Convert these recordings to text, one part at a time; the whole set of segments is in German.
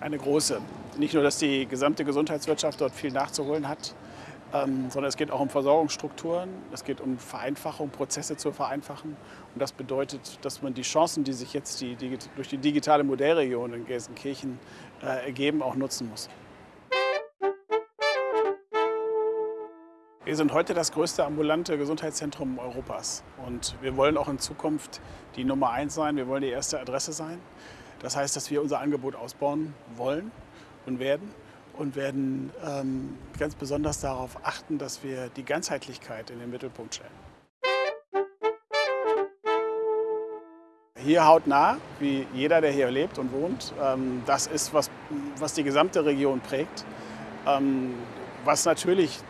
Eine große. Nicht nur, dass die gesamte Gesundheitswirtschaft dort viel nachzuholen hat, ähm, sondern es geht auch um Versorgungsstrukturen, es geht um Vereinfachung, Prozesse zu vereinfachen. Und das bedeutet, dass man die Chancen, die sich jetzt die, die, durch die digitale Modellregion in Gelsenkirchen äh, ergeben, auch nutzen muss. Wir sind heute das größte ambulante Gesundheitszentrum Europas und wir wollen auch in Zukunft die Nummer eins sein, wir wollen die erste Adresse sein. Das heißt, dass wir unser Angebot ausbauen wollen und werden und werden ähm, ganz besonders darauf achten, dass wir die Ganzheitlichkeit in den Mittelpunkt stellen. Hier hautnah, wie jeder, der hier lebt und wohnt, ähm, das ist, was, was die gesamte Region prägt, ähm, was natürlich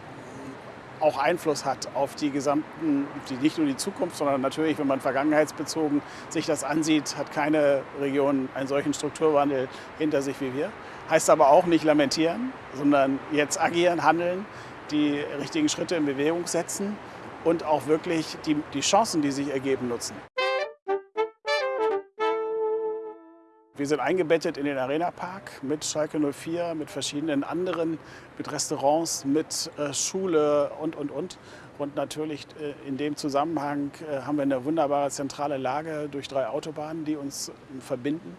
auch Einfluss hat auf die gesamten, die, nicht nur die Zukunft, sondern natürlich, wenn man vergangenheitsbezogen sich das ansieht, hat keine Region einen solchen Strukturwandel hinter sich wie wir. Heißt aber auch nicht lamentieren, sondern jetzt agieren, handeln, die richtigen Schritte in Bewegung setzen und auch wirklich die, die Chancen, die sich ergeben, nutzen. Wir sind eingebettet in den Arena-Park mit Schalke 04, mit verschiedenen anderen, mit Restaurants, mit äh, Schule und, und, und. Und natürlich äh, in dem Zusammenhang äh, haben wir eine wunderbare zentrale Lage durch drei Autobahnen, die uns verbinden.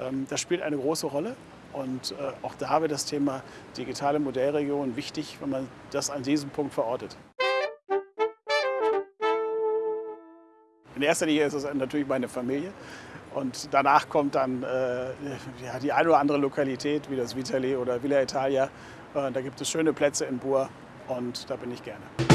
Ähm, das spielt eine große Rolle. Und auch da wird das Thema digitale Modellregion wichtig, wenn man das an diesem Punkt verortet. In erster Linie ist es natürlich meine Familie. Und danach kommt dann äh, ja, die eine oder andere Lokalität, wie das Vitale oder Villa Italia. Äh, da gibt es schöne Plätze in Bur und da bin ich gerne.